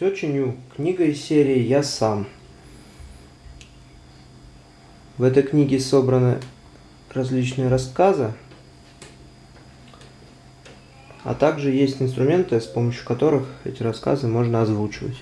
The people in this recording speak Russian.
Все чиню. Книга из серии «Я сам». В этой книге собраны различные рассказы, а также есть инструменты, с помощью которых эти рассказы можно озвучивать.